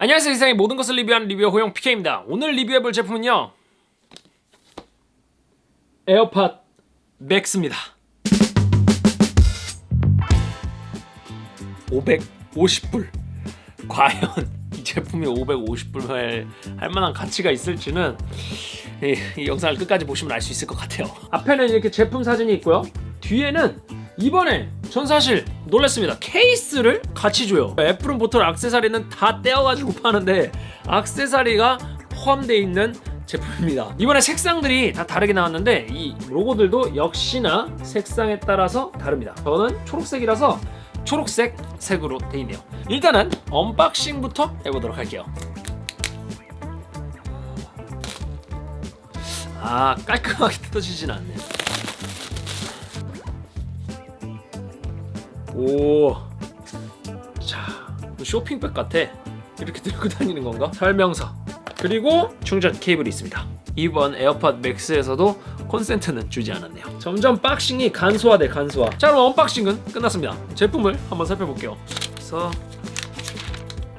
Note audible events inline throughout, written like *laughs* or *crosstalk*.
안녕하세요. 세상의 모든 것을 리뷰하는 리뷰어 호영 PK입니다. 오늘 리뷰해볼 제품은요. 에어팟 맥스입니다. 550불. 과연 이 제품이 550불 할 만한 가치가 있을지는 이, 이 영상을 끝까지 보시면 알 수 있을 것 같아요. 앞에는 이렇게 제품 사진이 있고요. 뒤에는 이번에 전 사실 놀랐습니다. 케이스를 같이 줘요. 애플은 보통 악세사리는 다 떼어가지고 파는데 악세사리가 포함되어 있는 제품입니다. 이번에 색상들이 다 다르게 나왔는데 이 로고들도 역시나 색상에 따라서 다릅니다. 저는 초록색이라서 초록색 색으로 되어 있네요. 일단은 언박싱부터 해보도록 할게요. 아 깔끔하게 뜯어지진 않네요 오. 자, 쇼핑백 같아. 이렇게 들고 다니는 건가? 설명서. 그리고 충전 케이블이 있습니다. 이번 에어팟 맥스에서도 콘센트는 주지 않았네요. 점점 boxing이 간소화돼 간소화. 자, 그럼 unboxing은 끝났습니다. 제품을 한번 살펴볼게요. 그래서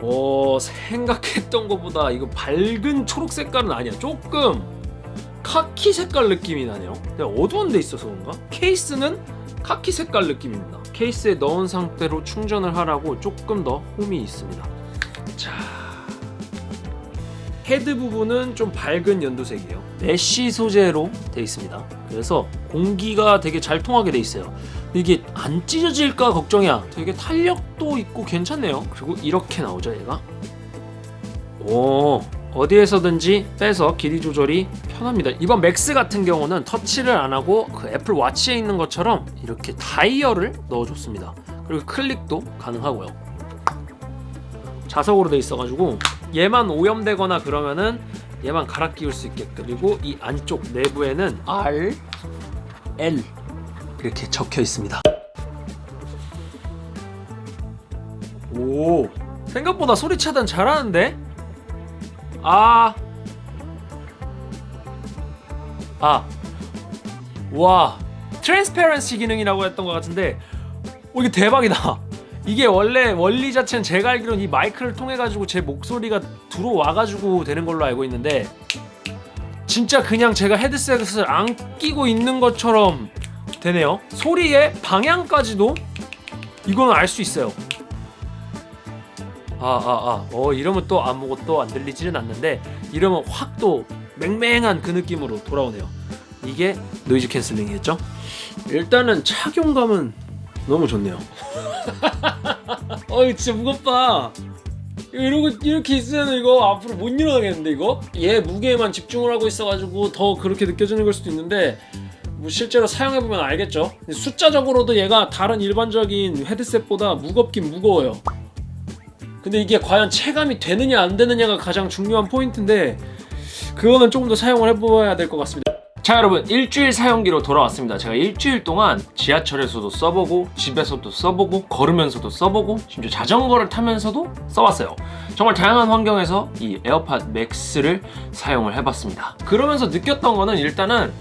오 생각했던 것보다 이거 밝은 초록 색깔은 아니야. 조금 카키 색깔 느낌이 나네요. 어두운 데 있어서 그런가? 케이스는 카키 색깔 느낌입니다. 케이스에 넣은 상태로 충전을 하라고 조금 더 홈이 있습니다. 자, 헤드 부분은 좀 밝은 연두색이에요. mesh 소재로 되어 있습니다. 그래서 공기가 되게 잘 통하게 되어 있어요. 이게 안 찢어질까 걱정이야. 되게 탄력도 있고 괜찮네요. 그리고 이렇게 나오죠, 얘가. 오, 어디에서든지 빼서 길이 조절이 편합니다. 이번 맥스 같은 경우는 터치를 안하고 그 애플 워치에 있는 것처럼 이렇게 다이얼을 넣어줬습니다. 그리고 클릭도 가능하고요. 자석으로 돼 있어가지고 얘만 오염되거나 그러면은 얘만 갈아 끼울 수 있게끔. 그리고 이 안쪽 내부에는 R, L 이렇게 적혀 있습니다. 오 생각보다 소리 차단 잘하는데? 아. 아. 와. 트랜스페런시 기능이라고 했던 것 같은데 오, 이게 대박이다. 이게 원래 원리 자체는 제가 알기로는 이 마이크를 통해 가지고 제 목소리가 들어와 가지고 되는 걸로 알고 있는데 진짜 그냥 제가 헤드셋을 안 끼고 있는 것처럼 되네요. 소리의 방향까지도 이거는 알수 있어요. 아아아. 아, 아. 어 이러면 또 아무것도 안 들리지는 않는데 이러면 확 또 맹맹한 그 느낌으로 돌아오네요. 이게 noise cancelling이었죠? 일단은 착용감은 너무 좋네요. *laughs* 어이 진짜 무겁다. 이러고 이렇게 있으면 이거 앞으로 못 일어나겠는데 이거? 얘 무게에만 집중을 하고 있어가지고 더 그렇게 느껴지는 걸 수도 있는데 뭐 실제로 사용해보면 알겠죠? 숫자적으로도 얘가 다른 일반적인 헤드셋보다 무겁긴 무거워요 근데 이게 과연 체감이 되느냐 안 되느냐가 가장 중요한 포인트인데 그거는 조금 더 사용을 해봐야 될 것 같습니다. 자 여러분 일주일 사용기로 돌아왔습니다. 제가 일주일 동안 지하철에서도 써보고 집에서도 써보고 걸으면서도 써보고 심지어 자전거를 타면서도 써봤어요. 정말 다양한 환경에서 이 에어팟 맥스를 사용을 해봤습니다. 그러면서 느꼈던 거는 일단은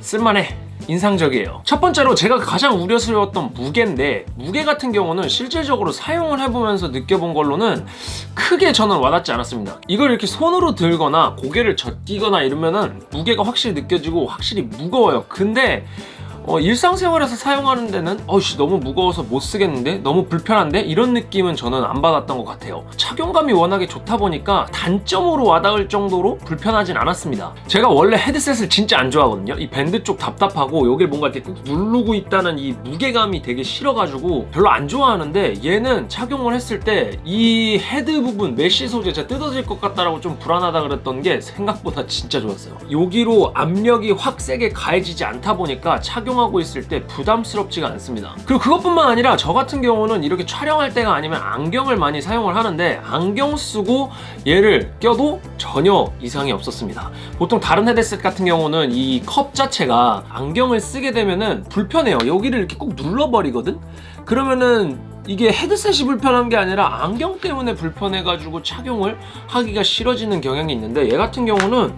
쓸만해 인상적이에요. 첫 번째로 제가 가장 우려스러웠던 무게인데 무게 같은 경우는 실질적으로 사용을 해보면서 느껴본 걸로는 크게 저는 와닿지 않았습니다. 이걸 이렇게 손으로 들거나 고개를 젖기거나 이러면은 무게가 확실히 느껴지고 확실히 무거워요. 근데 어, 일상생활에서 사용하는 데는 어씨 너무 무거워서 못 쓰겠는데? 너무 불편한데? 이런 느낌은 저는 안 받았던 것 같아요. 착용감이 워낙에 좋다 보니까 단점으로 와닿을 정도로 불편하진 않았습니다. 제가 원래 헤드셋을 진짜 안 좋아하거든요. 이 밴드 쪽 답답하고 여길 뭔가 이렇게 꾹 누르고 있다는 이 무게감이 되게 싫어가지고 별로 안 좋아하는데 얘는 착용을 했을 때 이 헤드 부분 메쉬 소재 가 뜯어질 것 같다라고 좀 불안하다 그랬던 게 생각보다 진짜 좋았어요. 여기로 압력이 확 세게 가해지지 않다 보니까 착용 착용하고 있을 때 부담스럽지가 않습니다. 그리고 그것뿐만 아니라 저 같은 경우는 이렇게 촬영할 때가 아니면 안경을 많이 사용을 하는데 안경 쓰고 얘를 껴도 전혀 이상이 없었습니다. 보통 다른 헤드셋 같은 경우는 이 컵 자체가 안경을 쓰게 되면은 불편해요. 여기를 이렇게 꼭 눌러버리거든? 그러면은 이게 헤드셋이 불편한 게 아니라 안경 때문에 불편해가지고 착용을 하기가 싫어지는 경향이 있는데 얘 같은 경우는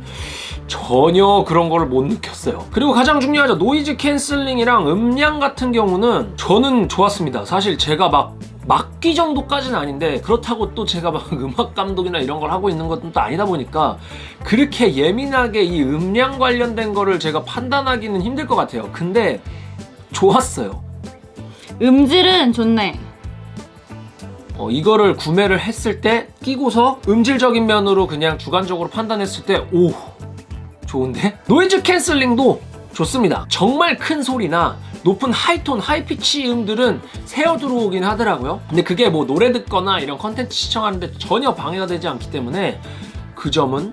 전혀 그런 거를 못 느꼈어요 그리고 가장 중요하죠 노이즈 캔슬링이랑 음량 같은 경우는 저는 좋았습니다 사실 제가 막 막귀 정도까지는 아닌데 그렇다고 또 제가 막 *laughs* 음악 감독이나 이런 걸 하고 있는 것도 또 아니다 보니까 그렇게 예민하게 이 음향 관련된 거를 제가 판단하기는 힘들 것 같아요. 근데 좋았어요. 음질은 좋네. 어, 이거를 구매를 했을 때 끼고서 음질적인 면으로 그냥 주관적으로 판단했을 때 오 좋은데? 노이즈 캔슬링도 좋습니다. 정말 큰 소리나 높은 하이톤, 하이피치 음들은 새어 들어오긴 하더라고요. 근데 그게 뭐 노래 듣거나 이런 컨텐츠 시청하는데 전혀 방해가 되지 않기 때문에 그 점은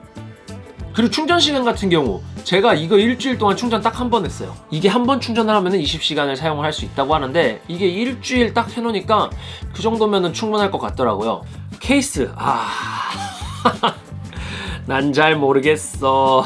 그리고 충전 시간 같은 경우 제가 이거 일주일 동안 충전 딱 한 번 했어요. 이게 한 번 충전을 하면 20시간을 사용을 할 수 있다고 하는데 이게 일주일 딱 해놓으니까 그 정도면 충분할 것 같더라고요. 케이스 아... *laughs* 난 잘 모르겠어.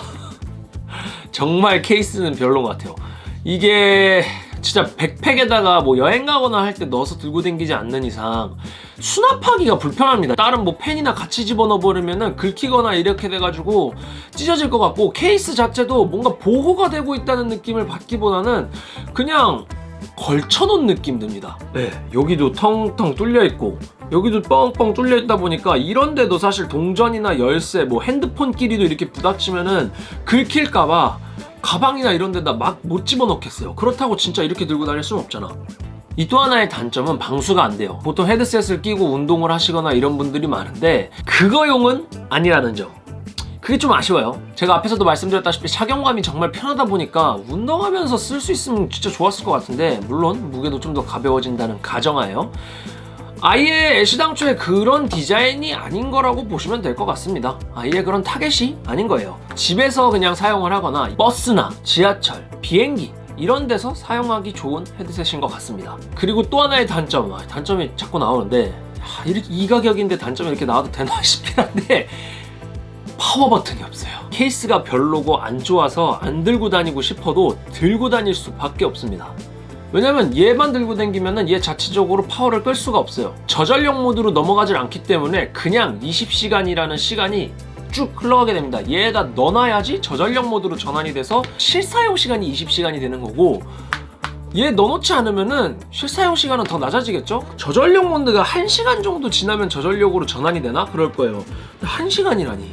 *laughs* 정말 케이스는 별론 것 같아요. 이게 진짜 백팩에다가 뭐 여행 가거나 할 때 넣어서 들고 다니지 않는 이상 수납하기가 불편합니다. 다른 뭐 펜이나 같이 집어넣어 버리면은 긁히거나 이렇게 돼가지고 찢어질 것 같고 케이스 자체도 뭔가 보호가 되고 있다는 느낌을 받기보다는 그냥 걸쳐놓은 느낌 듭니다. 네, 여기도 텅텅 뚫려 있고 여기도 뻥뻥 뚫려 있다 보니까 이런데도 사실 동전이나 열쇠, 뭐 핸드폰 끼리도 이렇게 부닥치면은 긁힐까봐 가방이나 이런 데다 막 못 집어넣겠어요. 그렇다고 진짜 이렇게 들고 다닐 수는 없잖아. 이 또 하나의 단점은 방수가 안 돼요. 보통 헤드셋을 끼고 운동을 하시거나 이런 분들이 많은데 그거용은 아니라는 점. 그게 좀 아쉬워요. 제가 앞에서도 말씀드렸다시피 착용감이 정말 편하다 보니까 운동하면서 쓸 수 있으면 진짜 좋았을 것 같은데 물론 무게도 좀 더 가벼워진다는 가정하에요. 아예 애시당초에 그런 디자인이 아닌 거라고 보시면 될 것 같습니다. 아예 그런 타겟이 아닌 거예요. 집에서 그냥 사용을 하거나 버스나 지하철, 비행기 이런 데서 사용하기 좋은 헤드셋인 것 같습니다. 그리고 또 하나의 단점, 아, 단점이 자꾸 나오는데 아, 이렇게 이 가격인데 단점이 이렇게 나와도 되나 *laughs* 싶긴 한데 파워 버튼이 없어요. 케이스가 별로고 안 좋아서 안 들고 다니고 싶어도 들고 다닐 수밖에 없습니다. 왜냐면 얘만 들고 다니면은 얘 자체적으로 파워를 끌 수가 없어요. 저전력 모드로 넘어가질 않기 때문에 그냥 20시간이라는 시간이 쭉 흘러가게 됩니다. 얘에다 넣어놔야지 저전력 모드로 전환이 돼서 실사용 시간이 20시간이 되는 거고 얘 넣어놓지 않으면은 실사용 시간은 더 낮아지겠죠? 저전력 모드가 1시간 정도 지나면 저전력으로 전환이 되나? 그럴 거예요. 1시간이라니.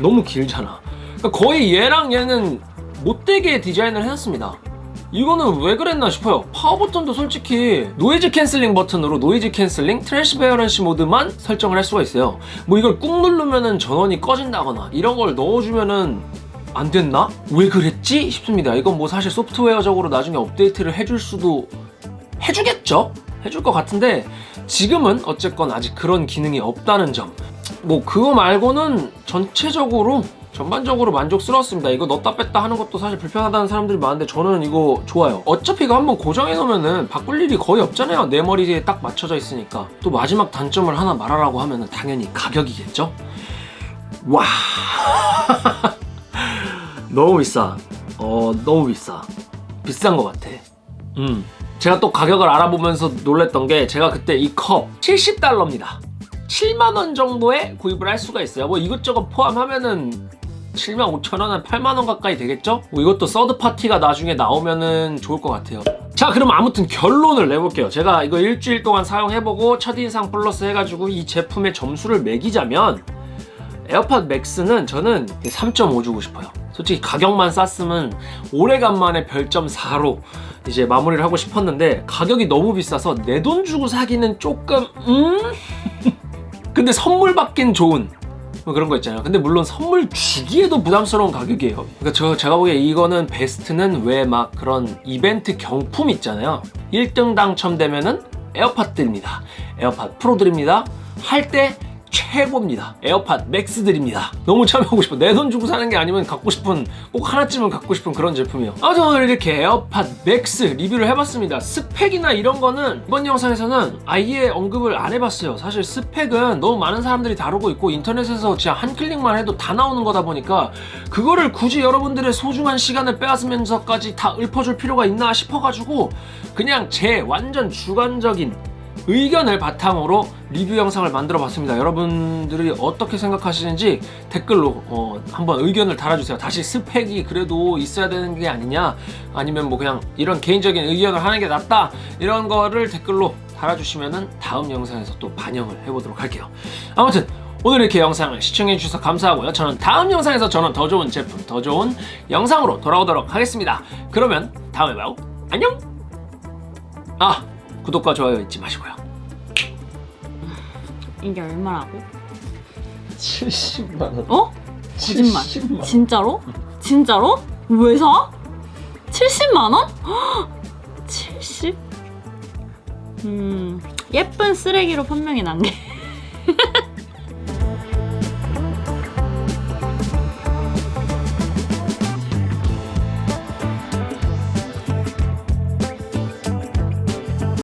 너무 길잖아. 그러니까 거의 얘랑 얘는 못 떼게 디자인을 해놨습니다. 이거는 왜 그랬나 싶어요. 파워 버튼도 솔직히 노이즈 캔슬링 버튼으로 노이즈 캔슬링, transparency 모드만 설정을 할 수가 있어요. 뭐 이걸 꾹 누르면은 전원이 꺼진다거나 이런 걸 넣어주면은 안 됐나? 왜 그랬지? 싶습니다. 이건 뭐 사실 소프트웨어적으로 나중에 업데이트를 해줄 수도 해주겠죠? 해줄 것 같은데 지금은 어쨌건 아직 그런 기능이 없다는 점. 뭐 그거 말고는 전체적으로 전반적으로 만족스러웠습니다. 이거 넣었다 뺐다 하는 것도 사실 불편하다는 사람들이 많은데 저는 이거 좋아요. 어차피 이거 한번 고정해 놓으면은 바꿀 일이 거의 없잖아요. 내 머리에 딱 맞춰져 있으니까. 또 마지막 단점을 하나 말하라고 하면은 당연히 가격이겠죠? 와. *laughs* 너무 비싸. 어, 너무 비싸. 비싼 것 같아. 음. 제가 또 가격을 알아보면서 놀랬던 게 제가 그때 이 컵 70달러입니다. 7만원 정도에 구입을 할 수가 있어요. 뭐 이것저것 포함하면은 7만 5천 원, 한 8만 원 가까이 되겠죠? 뭐 이것도 서드 파티가 나중에 나오면은 좋을 것 같아요. 자, 그럼 아무튼 결론을 내볼게요. 제가 이거 일주일 동안 사용해보고 첫인상 플러스 해가지고 이 제품의 점수를 매기자면 에어팟 맥스는 저는 3.5 주고 싶어요. 솔직히 가격만 쌌으면 오래간만에 별점 4로 이제 마무리를 하고 싶었는데 가격이 너무 비싸서 내 돈 주고 사기는 조금 음? *laughs* 근데 선물 받긴 좋은 뭐 그런 거 있잖아요. 근데 물론 선물 주기에도 부담스러운 가격이에요. 그러니까 저, 제가 보기에 이거는 베스트는 왜 막 그런 이벤트 경품 있잖아요. 1등 당첨되면은 에어팟 드립니다. 에어팟 프로 드립니다. 할 때 최고입니다. 에어팟 맥스 드립니다. 너무 참여하고 싶어. 내 돈 주고 사는 게 아니면 갖고 싶은 꼭 하나쯤은 갖고 싶은 그런 제품이에요. 아무튼 오늘 이렇게 에어팟 맥스 리뷰를 해봤습니다. 스펙이나 이런 거는 이번 영상에서는 아예 언급을 안 해봤어요. 사실 스펙은 너무 많은 사람들이 다루고 있고 인터넷에서 진짜 한 클릭만 해도 다 나오는 거다 보니까 그거를 굳이 여러분들의 소중한 시간을 빼앗으면서까지 다 읊어줄 필요가 있나 싶어가지고 그냥 제 완전 주관적인 의견을 바탕으로 리뷰 영상을 만들어 봤습니다. 여러분들이 어떻게 생각하시는지 댓글로 어, 한번 의견을 달아주세요. 다시 스펙이 그래도 있어야 되는 게 아니냐 아니면 뭐 그냥 이런 개인적인 의견을 하는 게 낫다 이런 거를 댓글로 달아주시면은 다음 영상에서 또 반영을 해보도록 할게요. 아무튼 오늘 이렇게 영상을 시청해주셔서 감사하고요. 저는 다음 영상에서 저는 더 좋은 제품, 더 좋은 영상으로 돌아오도록 하겠습니다. 그러면 다음에 봐요. 안녕! 아, 구독과 좋아요 잊지 마시고요. 이게 얼마라고? 70만원. 어? 거짓말. 70만. 진짜로? 진짜로? 왜 사? 70만 원? *gasps* 70? 음 예쁜 쓰레기로 판명이 난 게. *laughs*